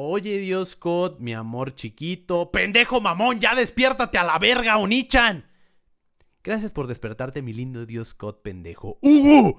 Oye, Dios Cod, mi amor chiquito. ¡Pendejo mamón! ¡Ya despiértate a la verga, Onichan! Gracias por despertarte, mi lindo Dios Cod, pendejo. ¡Hugo!